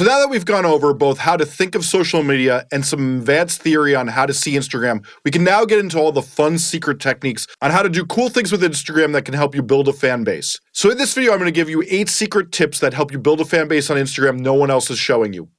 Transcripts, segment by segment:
So now that we've gone over both how to think of social media and some advanced theory on how to see Instagram, we can now get into all the fun secret techniques on how to do cool things with Instagram that can help you build a fan base. So in this video, I'm going to give you 8 secret tips that help you build a fan base on Instagram no one else is showing you.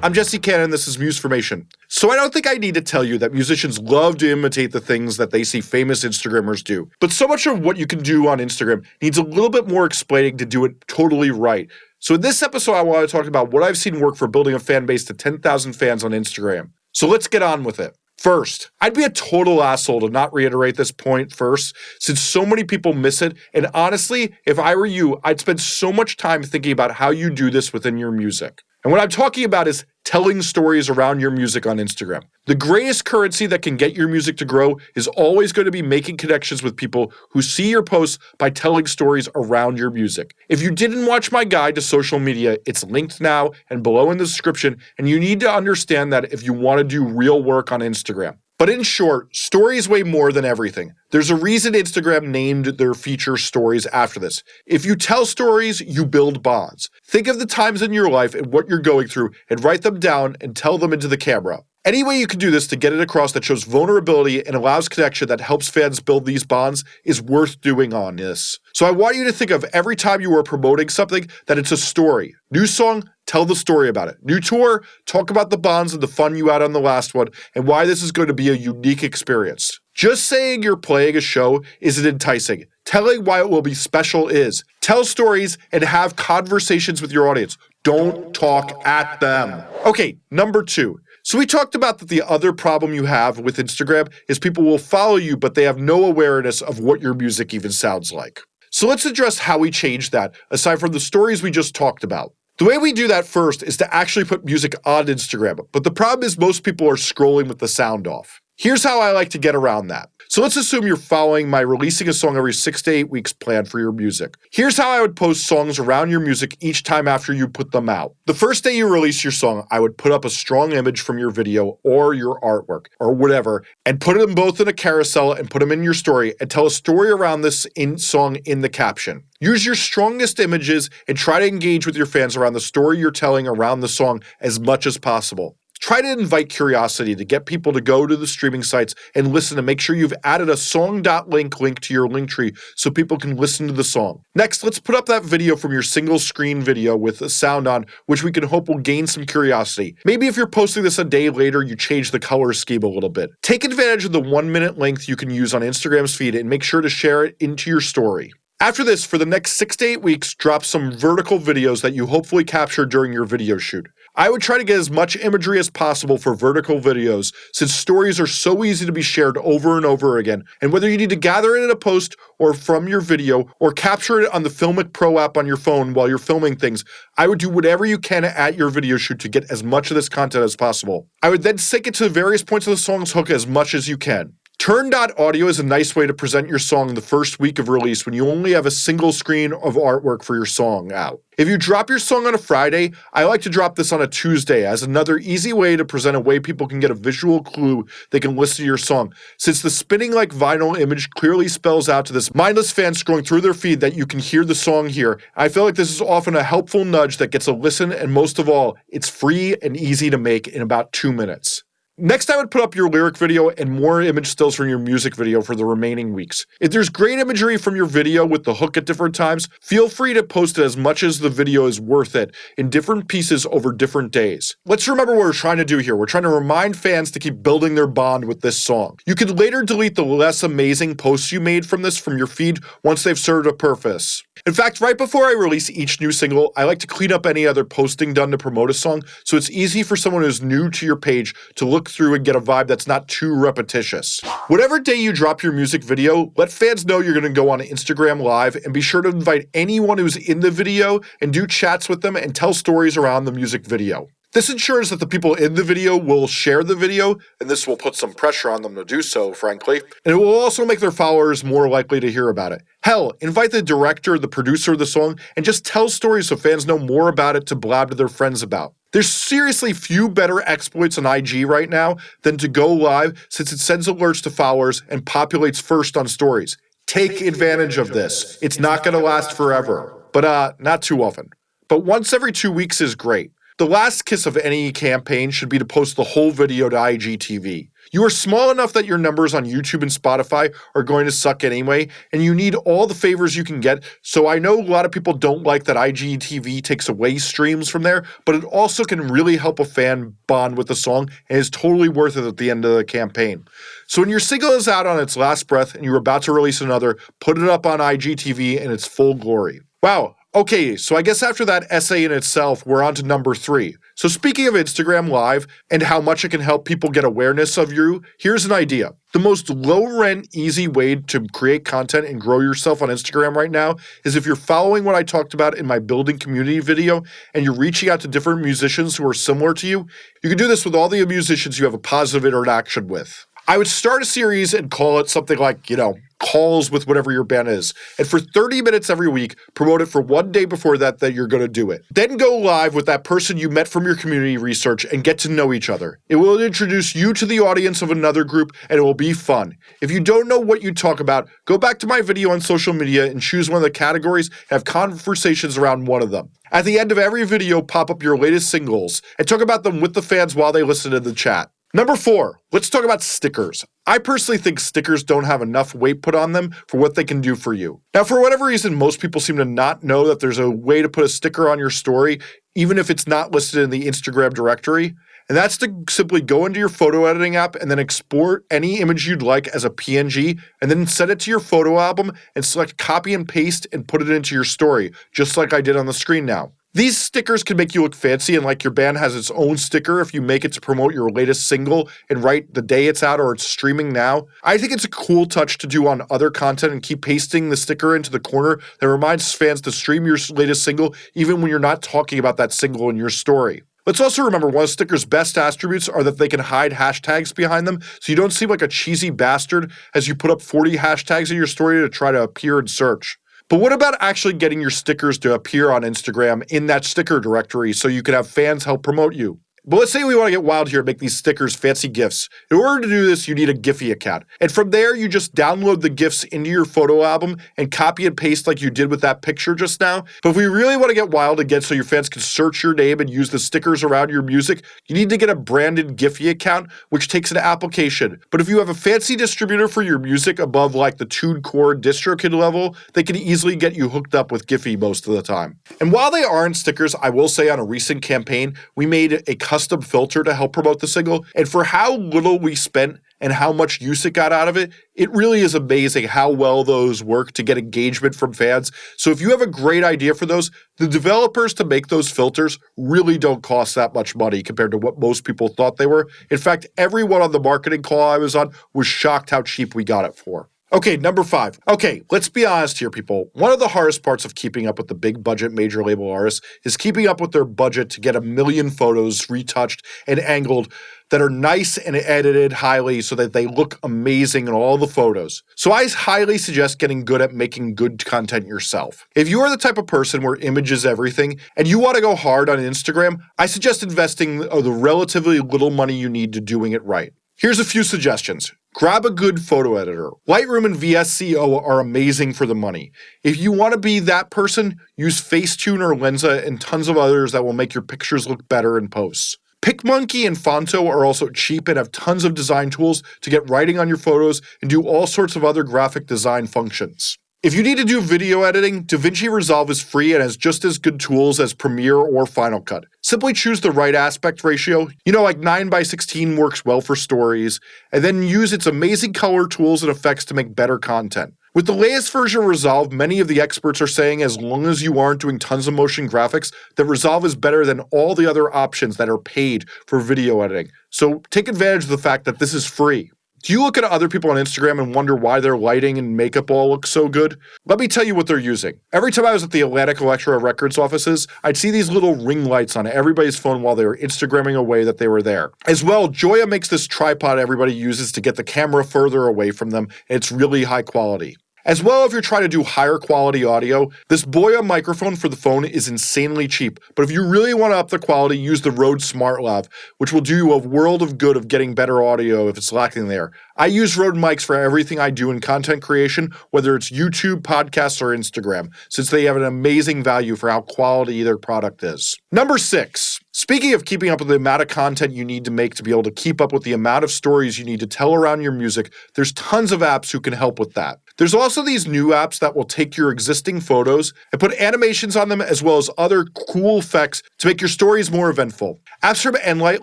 I'm Jesse Cannon, this is Musformation. So I don't think I need to tell you that musicians love to imitate the things that they see famous Instagrammers do. But so much of what you can do on Instagram needs a little bit more explaining to do it totally right. So in this episode, I want to talk about what I've seen work for building a fan base to 10,000 fans on Instagram. So let's get on with it. First, I'd be a total asshole to not reiterate this point first, since so many people miss it. And honestly, if I were you, I'd spend so much time thinking about how you do this within your music. And what I'm talking about is telling stories around your music on Instagram. The greatest currency that can get your music to grow is always going to be making connections with people who see your posts by telling stories around your music. If you didn't watch my guide to social media, it's linked now and below in the description, and you need to understand that if you want to do real work on Instagram. But in short, stories weigh more than everything. There's a reason Instagram named their feature stories after this. If you tell stories, you build bonds. Think of the times in your life and what you're going through and write them down and tell them into the camera. Any way you can do this to get it across that shows vulnerability and allows connection that helps fans build these bonds is worth doing on this. So I want you to think of every time you are promoting something that it's a story. New song, tell the story about it. New tour, talk about the bonds and the fun you had on the last one and why this is going to be a unique experience. Just saying you're playing a show isn't enticing. Telling why it will be special is. Tell stories and have conversations with your audience. Don't talk at them. Okay, number two. So we talked about that the other problem you have with Instagram is people will follow you, but they have no awareness of what your music even sounds like. So let's address how we change that, aside from the stories we just talked about. The way we do that first is to actually put music on Instagram, but the problem is most people are scrolling with the sound off. Here's how I like to get around that. So let's assume you're following my releasing a song every six to eight weeks plan for your music. Here's how I would post songs around your music each time after you put them out. The first day you release your song, I would put up a strong image from your video or your artwork or whatever and put them both in a carousel and put them in your story and tell a story around this in song in the caption. Use your strongest images and try to engage with your fans around the story you're telling around the song as much as possible. Try to invite curiosity to get people to go to the streaming sites and listen to make sure you've added a song.link link to your link tree so people can listen to the song. Next, let's put up that video from your single screen video with a sound on, which we can hope will gain some curiosity. Maybe if you're posting this a day later, you change the color scheme a little bit. Take advantage of the one minute length you can use on Instagram's feed and make sure to share it into your story. After this, for the next six to eight weeks, drop some vertical videos that you hopefully captured during your video shoot. I would try to get as much imagery as possible for vertical videos, since stories are so easy to be shared over and over again, and whether you need to gather it in a post or from your video, or capture it on the Filmic Pro app on your phone while you're filming things, I would do whatever you can at your video shoot to get as much of this content as possible. I would then sync it to the various points of the song's hook as much as you can. Turn.audio is a nice way to present your song in the first week of release when you only have a single screen of artwork for your song out. If you drop your song on a Friday, I like to drop this on a Tuesday as another easy way to present a way people can get a visual clue they can listen to your song, since the spinning like vinyl image clearly spells out to this mindless fan scrolling through their feed that you can hear the song here. I feel like this is often a helpful nudge that gets a listen and most of all, it's free and easy to make in about two minutes. Next, I would put up your lyric video and more image stills from your music video for the remaining weeks. If there's great imagery from your video with the hook at different times, feel free to post it as much as the video is worth it in different pieces over different days. Let's remember what we're trying to do here. We're trying to remind fans to keep building their bond with this song. You could later delete the less amazing posts you made from this from your feed once they've served a purpose. In fact, right before I release each new single, I like to clean up any other posting done to promote a song so it's easy for someone who's new to your page to look through and get a vibe that's not too repetitious. Whatever day you drop your music video, let fans know you're going to go on Instagram Live and be sure to invite anyone who's in the video and do chats with them and tell stories around the music video. This ensures that the people in the video will share the video, and this will put some pressure on them to do so, frankly. And it will also make their followers more likely to hear about it. Hell, invite the director, the producer of the song, and just tell stories so fans know more about it to blab to their friends about. There's seriously few better exploits on IG right now than to go live since it sends alerts to followers and populates first on stories. Take advantage of this. It's not going to last forever, but uh, not too often. But once every two weeks is great. The last kiss of any campaign should be to post the whole video to IGTV. You are small enough that your numbers on YouTube and Spotify are going to suck anyway, and you need all the favors you can get. So I know a lot of people don't like that IGTV takes away streams from there, but it also can really help a fan bond with the song and is totally worth it at the end of the campaign. So when your single is out on its last breath and you're about to release another, put it up on IGTV in its full glory. Wow, Okay, so I guess after that essay in itself, we're on to number three. So, speaking of Instagram Live and how much it can help people get awareness of you, here's an idea. The most low rent, easy way to create content and grow yourself on Instagram right now is if you're following what I talked about in my building community video and you're reaching out to different musicians who are similar to you. You can do this with all the musicians you have a positive interaction with. I would start a series and call it something like, you know, calls with whatever your band is. And for 30 minutes every week, promote it for one day before that that you're going to do it. Then go live with that person you met from your community research and get to know each other. It will introduce you to the audience of another group and it will be fun. If you don't know what you talk about, go back to my video on social media and choose one of the categories have conversations around one of them. At the end of every video, pop up your latest singles and talk about them with the fans while they listen to the chat. Number four, let's talk about stickers. I personally think stickers don't have enough weight put on them for what they can do for you. Now, for whatever reason, most people seem to not know that there's a way to put a sticker on your story, even if it's not listed in the Instagram directory. And that's to simply go into your photo editing app and then export any image you'd like as a PNG and then send it to your photo album and select copy and paste and put it into your story, just like I did on the screen now. These stickers can make you look fancy and like your band has its own sticker if you make it to promote your latest single and write the day it's out or it's streaming now. I think it's a cool touch to do on other content and keep pasting the sticker into the corner that reminds fans to stream your latest single even when you're not talking about that single in your story. Let's also remember one of Sticker's best attributes are that they can hide hashtags behind them, so you don't seem like a cheesy bastard as you put up 40 hashtags in your story to try to appear in search. But what about actually getting your stickers to appear on Instagram in that sticker directory so you can have fans help promote you? But let's say we want to get wild here and make these stickers fancy GIFs. In order to do this, you need a Giphy account. And from there, you just download the GIFs into your photo album and copy and paste like you did with that picture just now. But if we really want to get wild again so your fans can search your name and use the stickers around your music, you need to get a branded Giphy account, which takes an application. But if you have a fancy distributor for your music above like the TuneCore DistroKid level, they can easily get you hooked up with Giphy most of the time. And while they aren't stickers, I will say on a recent campaign, we made a custom custom filter to help promote the single. And for how little we spent and how much use it got out of it, it really is amazing how well those work to get engagement from fans. So if you have a great idea for those, the developers to make those filters really don't cost that much money compared to what most people thought they were. In fact, everyone on the marketing call I was on was shocked how cheap we got it for. Okay, number five. Okay, let's be honest here, people. One of the hardest parts of keeping up with the big budget major label artists is keeping up with their budget to get a million photos retouched and angled that are nice and edited highly so that they look amazing in all the photos. So I highly suggest getting good at making good content yourself. If you are the type of person where image is everything and you want to go hard on Instagram, I suggest investing the relatively little money you need to doing it right. Here's a few suggestions. Grab a good photo editor. Lightroom and VSCO are amazing for the money. If you want to be that person, use Facetune or Lensa and tons of others that will make your pictures look better in posts. PicMonkey and Phonto are also cheap and have tons of design tools to get writing on your photos and do all sorts of other graphic design functions. If you need to do video editing, DaVinci Resolve is free and has just as good tools as Premiere or Final Cut. Simply choose the right aspect ratio, you know like 9 by 16 works well for stories, and then use its amazing color tools and effects to make better content. With the latest version of Resolve, many of the experts are saying as long as you aren't doing tons of motion graphics, that Resolve is better than all the other options that are paid for video editing. So take advantage of the fact that this is free. Do you look at other people on Instagram and wonder why their lighting and makeup all look so good? Let me tell you what they're using. Every time I was at the Atlantic Elektra Records offices, I'd see these little ring lights on everybody's phone while they were Instagramming away that they were there. As well, Joby makes this tripod everybody uses to get the camera further away from them, it's really high quality. As well, if you're trying to do higher quality audio, this Boya microphone for the phone is insanely cheap. But if you really want to up the quality, use the Rode SmartLav, which will do you a world of good of getting better audio if it's lacking there. I use Rode mics for everything I do in content creation, whether it's YouTube, podcasts, or Instagram, since they have an amazing value for how quality their product is. Number six, Speaking of keeping up with the amount of content you need to make to be able to keep up with the amount of stories you need to tell around your music, there's tons of apps who can help with that. There's also these new apps that will take your existing photos and put animations on them as well as other cool effects to make your stories more eventful. Apps from Enlight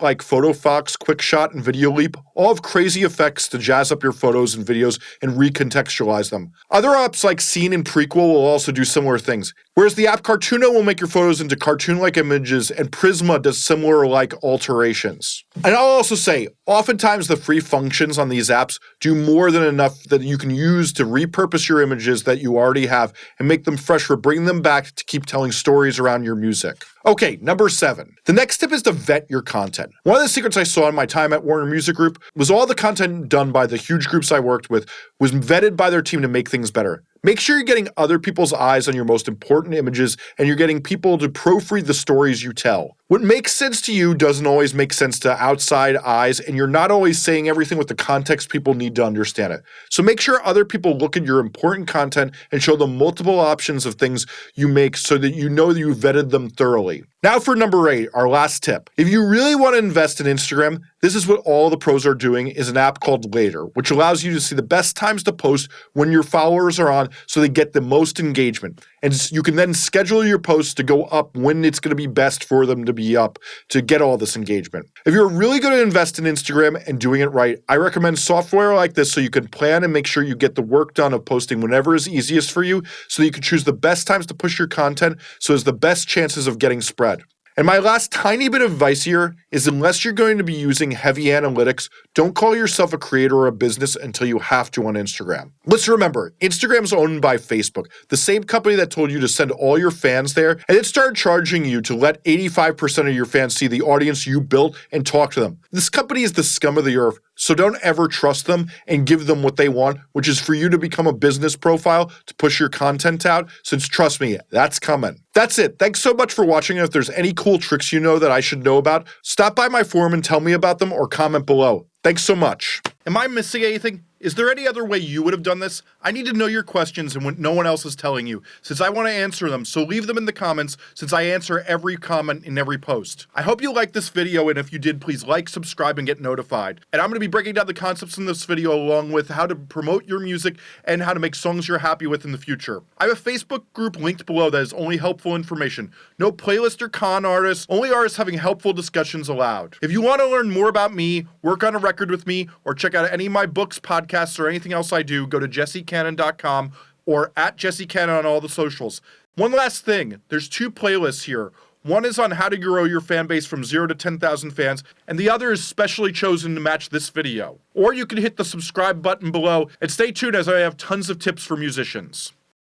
like PhotoFox, QuickShot, and VideoLeap all have crazy effects to jazz up your photos and videos and recontextualize them. Other apps like Scene and Prequel will also do similar things. Whereas the app Cartoono will make your photos into cartoon-like images and Prisma does similar like alterations. And I'll also say, oftentimes the free functions on these apps do more than enough that you can use to repurpose your images that you already have and make them fresher, bring them back to keep telling stories around your music. Okay, number seven. The next tip is to vet your content. One of the secrets I saw in my time at Warner Music Group was all the content done by the huge groups I worked with was vetted by their team to make things better. Make sure you're getting other people's eyes on your most important images and you're getting people to proofread the stories you tell. What makes sense to you doesn't always make sense to outside eyes, and you're not always saying everything with the context people need to understand it. So make sure other people look at your important content and show them multiple options of things you make so that you know that you vetted them thoroughly. Now for number eight, our last tip. If you really want to invest in Instagram, this is what all the pros are doing is an app called Later, which allows you to see the best times to post when your followers are on so they get the most engagement. And you can then schedule your posts to go up when it's going to be best for them to be up to get all this engagement. If you're really going to invest in Instagram and doing it right, I recommend software like this so you can plan and make sure you get the work done of posting whenever is easiest for you so you can choose the best times to push your content so as the best chances of getting spread. And my last tiny bit of advice here is unless you're going to be using heavy analytics, don't call yourself a creator or a business until you have to on Instagram. Let's remember, Instagram's owned by Facebook, the same company that told you to send all your fans there, and it started charging you to let 85% of your fans see the audience you built and talk to them. This company is the scum of the earth, so don't ever trust them and give them what they want, which is for you to become a business profile to push your content out, since trust me, that's coming. That's it. Thanks so much for watching. If there's any cool tricks you know that I should know about, stop by my forum and tell me about them or comment below. Thanks so much. Am I missing anything? Is there any other way you would have done this? I need to know your questions and what no one else is telling you, since I want to answer them, so leave them in the comments, since I answer every comment in every post. I hope you liked this video, and if you did, please like, subscribe, and get notified. And I'm going to be breaking down the concepts in this video along with how to promote your music and how to make songs you're happy with in the future. I have a Facebook group linked below that is only helpful information. No playlist or con artists, only artists having helpful discussions allowed. If you want to learn more about me, work on a record with me, or check out any of my books, podcasts, podcasts or anything else I do, go to jessecannon.com or at jessecannon on all the socials. One last thing, there's two playlists here. One is on how to grow your fan base from 0 to 10,000 fans, and the other is specially chosen to match this video. Or you can hit the subscribe button below and stay tuned as I have tons of tips for musicians.